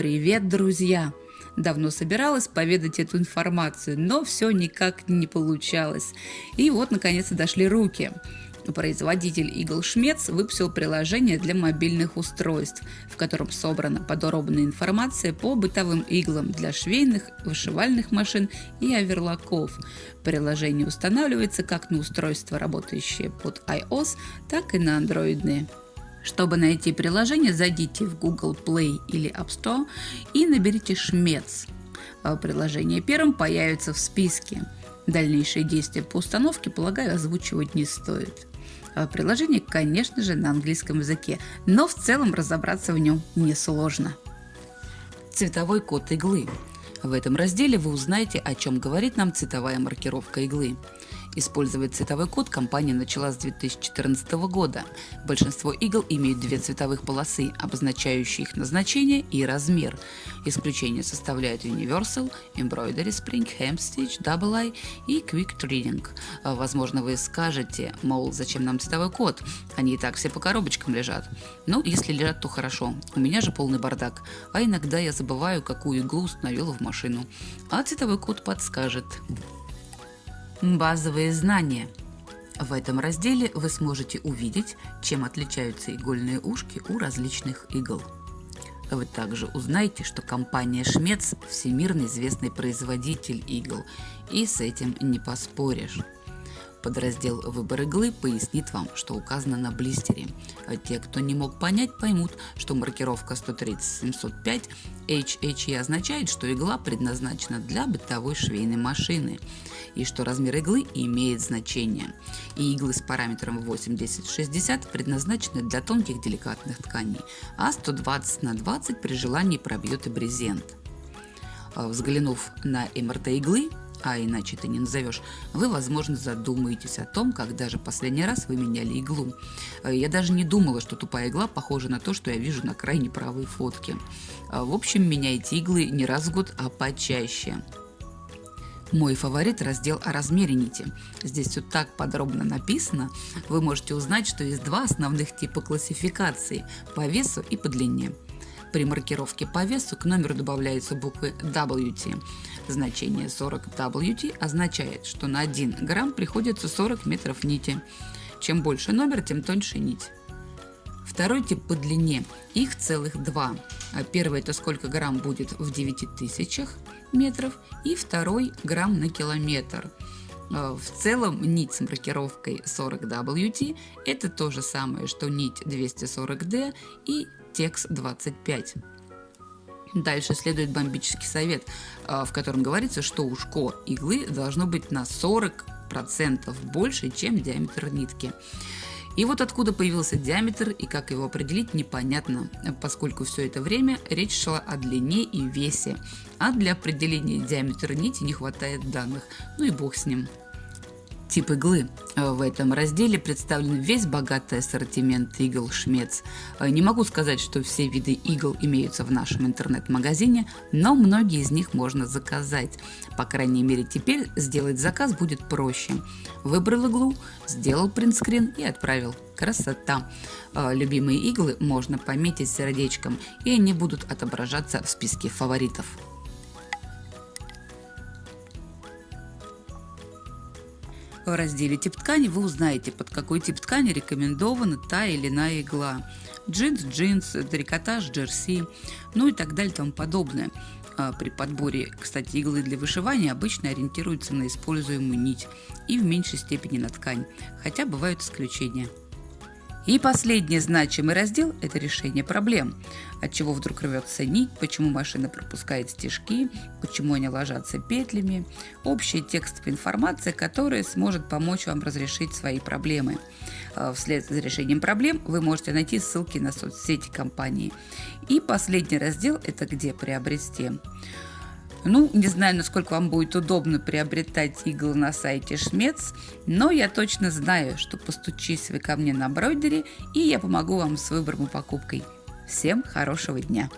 Привет, друзья! Давно собиралась поведать эту информацию, но все никак не получалось. И вот, наконец-то, дошли руки. Производитель Eagle Schmetz выпустил приложение для мобильных устройств, в котором собрана подробная информация по бытовым иглам для швейных, вышивальных машин и оверлоков. Приложение устанавливается как на устройства, работающие под iOS, так и на андроидные. Чтобы найти приложение, зайдите в Google Play или App Store и наберите «Шмец». А приложение первым появится в списке. Дальнейшие действия по установке, полагаю, озвучивать не стоит. А приложение, конечно же, на английском языке, но в целом разобраться в нем несложно. Цветовой код иглы. В этом разделе вы узнаете, о чем говорит нам цветовая маркировка иглы. Использовать цветовой код компания начала с 2014 года. Большинство игл имеют две цветовых полосы, обозначающие их назначение и размер. Исключение составляют Universal, Embroidery Spring, Hem Stitch, Double Eye и Quick Treating. Возможно, вы скажете, мол, зачем нам цветовой код? Они и так все по коробочкам лежат. Ну, если лежат, то хорошо. У меня же полный бардак. А иногда я забываю, какую иглу установила в машину. А цветовой код подскажет. Базовые знания. В этом разделе вы сможете увидеть, чем отличаются игольные ушки у различных игл. Вы также узнаете, что компания Шмец – всемирно известный производитель игл, и с этим не поспоришь. Подраздел «Выбор иглы» пояснит вам, что указано на блистере. А те, кто не мог понять, поймут, что маркировка 130-705 HHE означает, что игла предназначена для бытовой швейной машины и что размер иглы имеет значение. И иглы с параметром 80-60 предназначены для тонких деликатных тканей, а 120 на 20 при желании пробьет и брезент. А взглянув на МРТ иглы, а иначе ты не назовешь, вы, возможно, задумаетесь о том, когда же последний раз вы меняли иглу. Э, я даже не думала, что тупая игла похожа на то, что я вижу на крайне правой фотке. Э, в общем, меняйте иглы не раз в год, а почаще. Мой фаворит – раздел о размере нити. Здесь все так подробно написано. Вы можете узнать, что есть два основных типа классификации – по весу и по длине. При маркировке по весу к номеру добавляются буквы WT. Значение 40 WT означает, что на 1 грамм приходится 40 метров нити. Чем больше номер, тем тоньше нить. Второй тип по длине, их целых два. А первый это сколько грамм будет в 9000 метров и второй грамм на километр. А, в целом нить с маркировкой 40WT это то же самое, что нить 240D и текст 25. Дальше следует бомбический совет, а, в котором говорится, что ушко иглы должно быть на 40% больше, чем диаметр нитки. И вот откуда появился диаметр и как его определить непонятно, поскольку все это время речь шла о длине и весе, а для определения диаметра нити не хватает данных, ну и бог с ним. Тип иглы. Э, в этом разделе представлен весь богатый ассортимент игл Шмец. Э, не могу сказать, что все виды игл имеются в нашем интернет-магазине, но многие из них можно заказать. По крайней мере теперь сделать заказ будет проще. Выбрал иглу, сделал принтскрин и отправил. Красота! Э, любимые иглы можно пометить сердечком и они будут отображаться в списке фаворитов. В разделе «Тип ткани» вы узнаете, под какой тип ткани рекомендована та или иная игла. Джинс, джинс, трикотаж, джерси, ну и так далее и тому подобное. А при подборе, кстати, иглы для вышивания обычно ориентируются на используемую нить и в меньшей степени на ткань, хотя бывают исключения. И последний значимый раздел – это решение проблем. От чего вдруг рвется нить, почему машина пропускает стежки, почему они ложатся петлями. Общая текстовая информация, которая сможет помочь вам разрешить свои проблемы. А, вслед за решением проблем вы можете найти ссылки на соцсети компании. И последний раздел – это где приобрести. Ну, не знаю, насколько вам будет удобно приобретать иглы на сайте Шмец, но я точно знаю, что постучись вы ко мне на бройдере, и я помогу вам с выбором и покупкой. Всем хорошего дня!